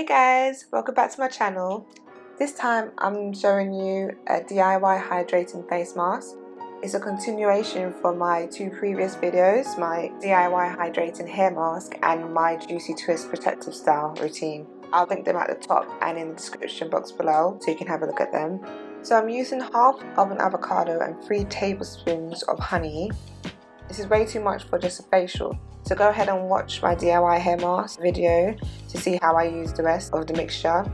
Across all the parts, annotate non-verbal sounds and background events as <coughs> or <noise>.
Hey guys, welcome back to my channel. This time I'm showing you a DIY hydrating face mask. It's a continuation from my two previous videos, my DIY hydrating hair mask and my Juicy Twist protective style routine. I'll link them at the top and in the description box below so you can have a look at them. So I'm using half of an avocado and 3 tablespoons of honey. This is way too much for just a facial. So go ahead and watch my DIY hair mask video to see how I use the rest of the mixture.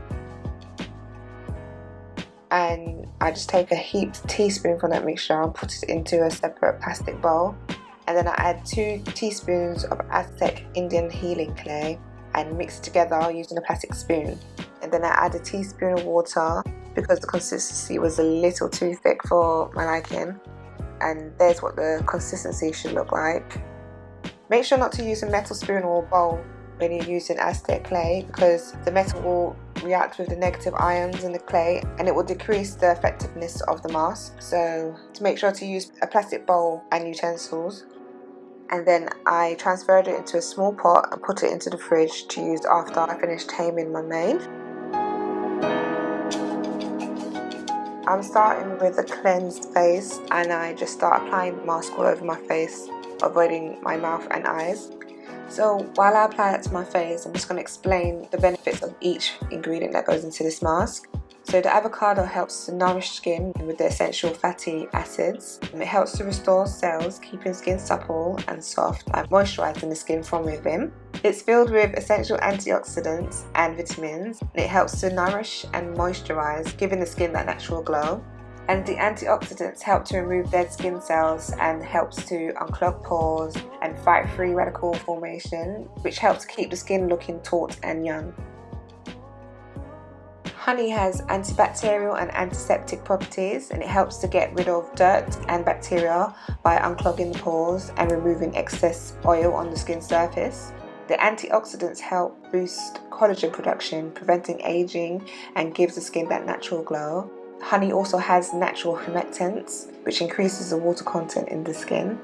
And I just take a heaped teaspoon from that mixture and put it into a separate plastic bowl. And then I add 2 teaspoons of Aztec Indian healing clay and mix together using a plastic spoon. And then I add a teaspoon of water because the consistency was a little too thick for my liking. And there's what the consistency should look like. Make sure not to use a metal spoon or bowl when you're using Aztec clay because the metal will react with the negative ions in the clay and it will decrease the effectiveness of the mask. So to make sure to use a plastic bowl and utensils and then I transferred it into a small pot and put it into the fridge to use after I finished taming my mane. I'm starting with a cleansed face and I just start applying mask all over my face, avoiding my mouth and eyes. So while I apply that to my face, I'm just going to explain the benefits of each ingredient that goes into this mask. So the avocado helps to nourish skin with the essential fatty acids. And it helps to restore cells, keeping skin supple and soft and moisturizing the skin from within. It's filled with essential antioxidants and vitamins. And it helps to nourish and moisturize, giving the skin that natural glow and the antioxidants help to remove dead skin cells and helps to unclog pores and fight free radical formation which helps keep the skin looking taut and young. Honey has antibacterial and antiseptic properties and it helps to get rid of dirt and bacteria by unclogging the pores and removing excess oil on the skin surface. The antioxidants help boost collagen production, preventing aging and gives the skin that natural glow. Honey also has natural humectants, which increases the water content in the skin.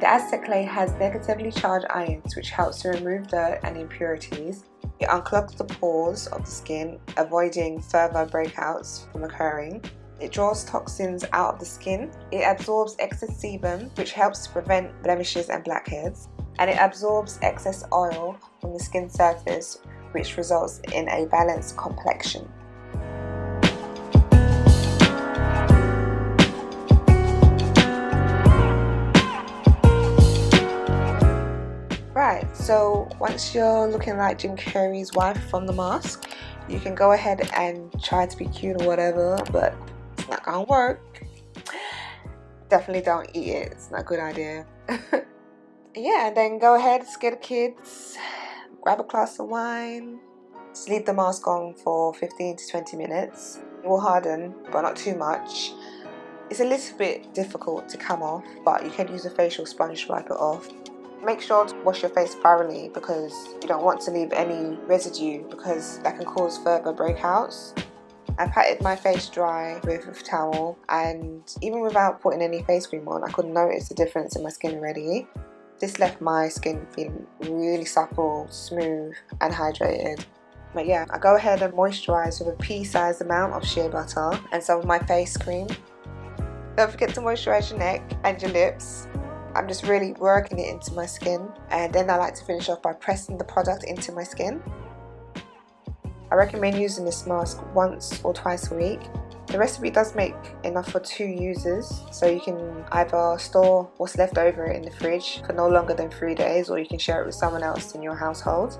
The Aztec clay has negatively charged ions which helps to remove dirt and impurities. It unclogs the pores of the skin, avoiding further breakouts from occurring. It draws toxins out of the skin. It absorbs excess sebum, which helps to prevent blemishes and blackheads. And it absorbs excess oil from the skin surface, which results in a balanced complexion. Right, so once you're looking like Jim Carrey's wife from the mask, you can go ahead and try to be cute or whatever, but it's not gonna work. Definitely don't eat it, it's not a good idea. <laughs> yeah, then go ahead, scare the kids, grab a glass of wine, just leave the mask on for 15 to 20 minutes. It will harden, but not too much. It's a little bit difficult to come off, but you can use a facial sponge to wipe it off. Make sure to wash your face thoroughly because you don't want to leave any residue because that can cause further breakouts. I patted my face dry with a towel and even without putting any face cream on I could notice the difference in my skin already. This left my skin feeling really supple, smooth and hydrated. But yeah, I go ahead and moisturise with a pea-sized amount of shea butter and some of my face cream. Don't forget to moisturise your neck and your lips. I'm just really working it into my skin and then I like to finish off by pressing the product into my skin. I recommend using this mask once or twice a week. The recipe does make enough for two users, so you can either store what's left over in the fridge for no longer than three days or you can share it with someone else in your household.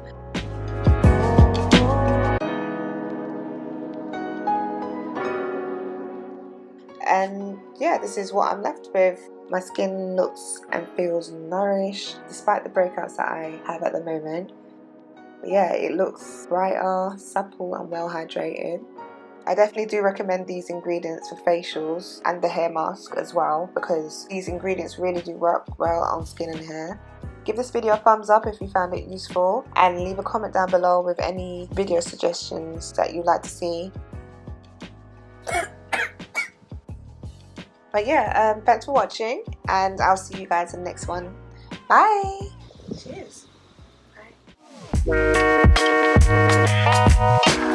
And yeah, this is what I'm left with. My skin looks and feels nourished despite the breakouts that I have at the moment yeah, it looks brighter, supple and well hydrated. I definitely do recommend these ingredients for facials and the hair mask as well because these ingredients really do work well on skin and hair. Give this video a thumbs up if you found it useful and leave a comment down below with any video suggestions that you'd like to see. <coughs> but yeah um, thanks for watching and I'll see you guys in the next one bye We'll be right back.